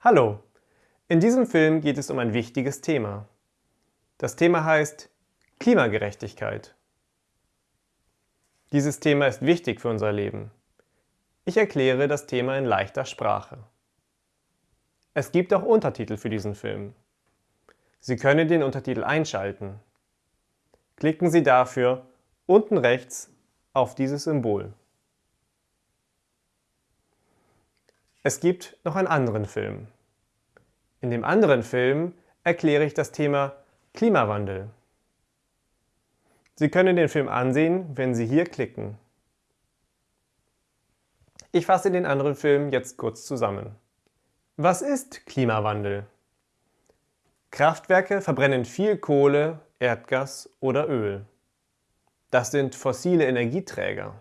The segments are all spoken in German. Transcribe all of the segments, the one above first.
Hallo! In diesem Film geht es um ein wichtiges Thema. Das Thema heißt Klimagerechtigkeit. Dieses Thema ist wichtig für unser Leben. Ich erkläre das Thema in leichter Sprache. Es gibt auch Untertitel für diesen Film. Sie können den Untertitel einschalten. Klicken Sie dafür unten rechts auf dieses Symbol. Es gibt noch einen anderen Film. In dem anderen Film erkläre ich das Thema Klimawandel. Sie können den Film ansehen, wenn Sie hier klicken. Ich fasse den anderen Film jetzt kurz zusammen. Was ist Klimawandel? Kraftwerke verbrennen viel Kohle, Erdgas oder Öl. Das sind fossile Energieträger.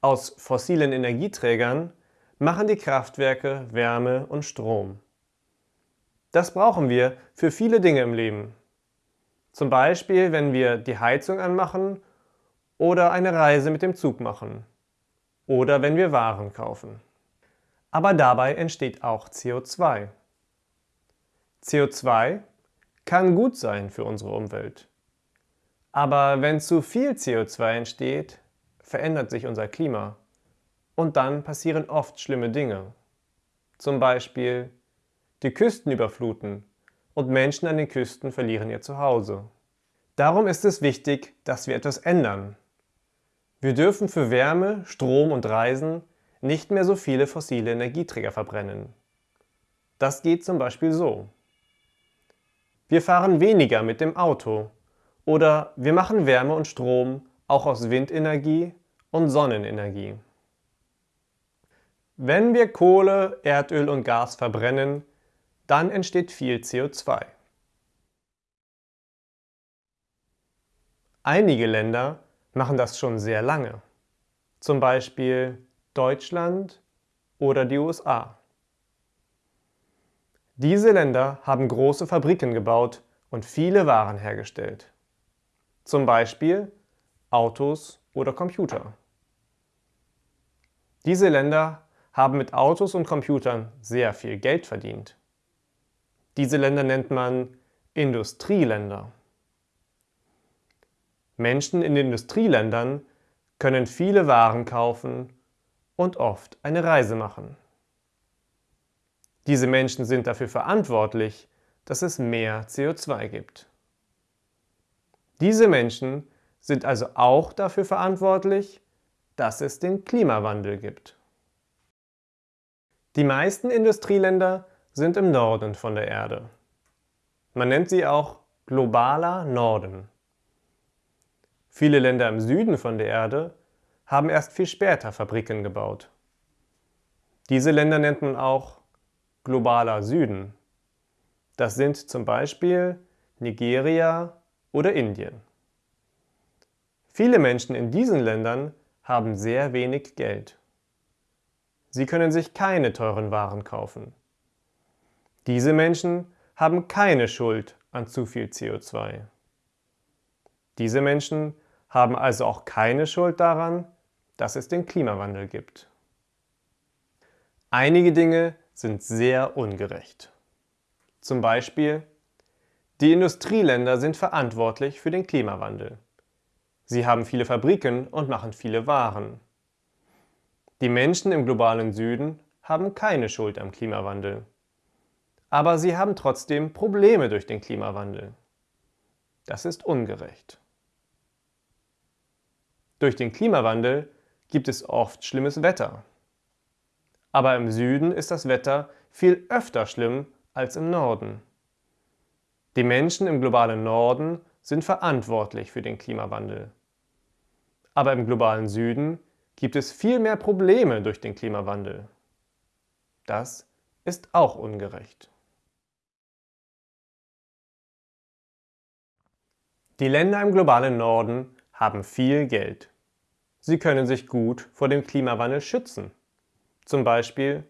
Aus fossilen Energieträgern machen die Kraftwerke Wärme und Strom. Das brauchen wir für viele Dinge im Leben. Zum Beispiel, wenn wir die Heizung anmachen oder eine Reise mit dem Zug machen oder wenn wir Waren kaufen. Aber dabei entsteht auch CO2. CO2 kann gut sein für unsere Umwelt. Aber wenn zu viel CO2 entsteht, verändert sich unser Klima und dann passieren oft schlimme Dinge. Zum Beispiel die Küsten überfluten und Menschen an den Küsten verlieren ihr Zuhause. Darum ist es wichtig, dass wir etwas ändern. Wir dürfen für Wärme, Strom und Reisen nicht mehr so viele fossile Energieträger verbrennen. Das geht zum Beispiel so. Wir fahren weniger mit dem Auto oder wir machen Wärme und Strom auch aus Windenergie und Sonnenenergie. Wenn wir Kohle, Erdöl und Gas verbrennen, dann entsteht viel CO2. Einige Länder machen das schon sehr lange, zum Beispiel Deutschland oder die USA. Diese Länder haben große Fabriken gebaut und viele Waren hergestellt, zum Beispiel Autos oder Computer. Diese Länder haben mit Autos und Computern sehr viel Geld verdient. Diese Länder nennt man Industrieländer. Menschen in Industrieländern können viele Waren kaufen und oft eine Reise machen. Diese Menschen sind dafür verantwortlich, dass es mehr CO2 gibt. Diese Menschen sind also auch dafür verantwortlich, dass es den Klimawandel gibt. Die meisten Industrieländer sind im Norden von der Erde. Man nennt sie auch globaler Norden. Viele Länder im Süden von der Erde haben erst viel später Fabriken gebaut. Diese Länder nennt man auch globaler Süden. Das sind zum Beispiel Nigeria oder Indien. Viele Menschen in diesen Ländern haben sehr wenig Geld. Sie können sich keine teuren Waren kaufen. Diese Menschen haben keine Schuld an zu viel CO2. Diese Menschen haben also auch keine Schuld daran, dass es den Klimawandel gibt. Einige Dinge sind sehr ungerecht. Zum Beispiel, die Industrieländer sind verantwortlich für den Klimawandel. Sie haben viele Fabriken und machen viele Waren. Die Menschen im globalen Süden haben keine Schuld am Klimawandel. Aber sie haben trotzdem Probleme durch den Klimawandel. Das ist ungerecht. Durch den Klimawandel gibt es oft schlimmes Wetter. Aber im Süden ist das Wetter viel öfter schlimm als im Norden. Die Menschen im globalen Norden sind verantwortlich für den Klimawandel. Aber im globalen Süden gibt es viel mehr Probleme durch den Klimawandel. Das ist auch ungerecht. Die Länder im globalen Norden haben viel Geld. Sie können sich gut vor dem Klimawandel schützen. Zum Beispiel,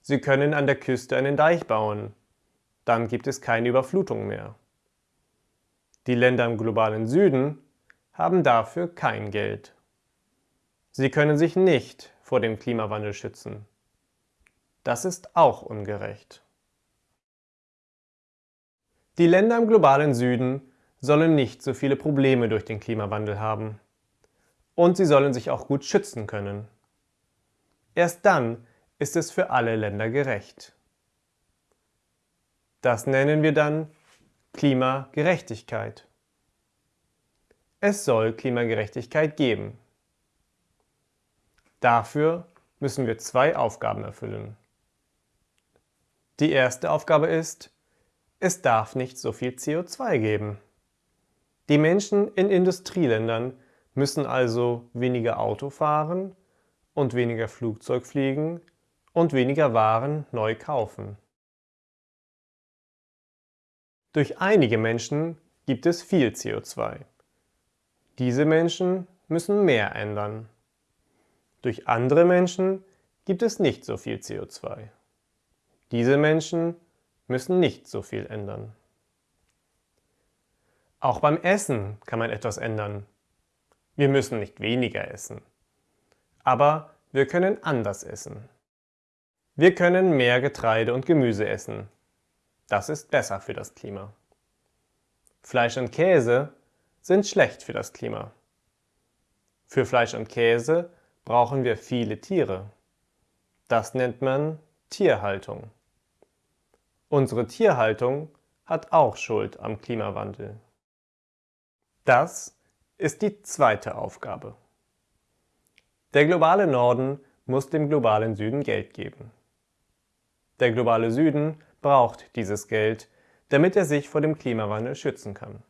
sie können an der Küste einen Deich bauen. Dann gibt es keine Überflutung mehr. Die Länder im globalen Süden haben dafür kein Geld. Sie können sich nicht vor dem Klimawandel schützen. Das ist auch ungerecht. Die Länder im globalen Süden sollen nicht so viele Probleme durch den Klimawandel haben. Und sie sollen sich auch gut schützen können. Erst dann ist es für alle Länder gerecht. Das nennen wir dann Klimagerechtigkeit. Es soll Klimagerechtigkeit geben. Dafür müssen wir zwei Aufgaben erfüllen. Die erste Aufgabe ist, es darf nicht so viel CO2 geben. Die Menschen in Industrieländern müssen also weniger Auto fahren und weniger Flugzeug fliegen und weniger Waren neu kaufen. Durch einige Menschen gibt es viel CO2. Diese Menschen müssen mehr ändern. Durch andere Menschen gibt es nicht so viel CO2. Diese Menschen müssen nicht so viel ändern. Auch beim Essen kann man etwas ändern. Wir müssen nicht weniger essen. Aber wir können anders essen. Wir können mehr Getreide und Gemüse essen. Das ist besser für das Klima. Fleisch und Käse sind schlecht für das Klima. Für Fleisch und Käse brauchen wir viele Tiere. Das nennt man Tierhaltung. Unsere Tierhaltung hat auch Schuld am Klimawandel. Das ist die zweite Aufgabe. Der globale Norden muss dem globalen Süden Geld geben. Der globale Süden braucht dieses Geld, damit er sich vor dem Klimawandel schützen kann.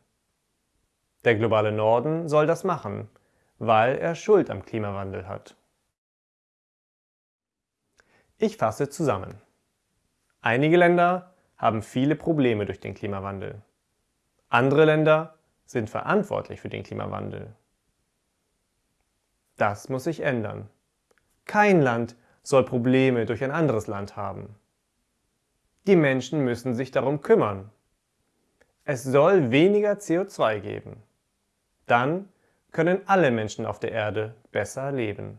Der globale Norden soll das machen, weil er Schuld am Klimawandel hat. Ich fasse zusammen. Einige Länder haben viele Probleme durch den Klimawandel. Andere Länder sind verantwortlich für den Klimawandel. Das muss sich ändern. Kein Land soll Probleme durch ein anderes Land haben. Die Menschen müssen sich darum kümmern. Es soll weniger CO2 geben. Dann können alle Menschen auf der Erde besser leben.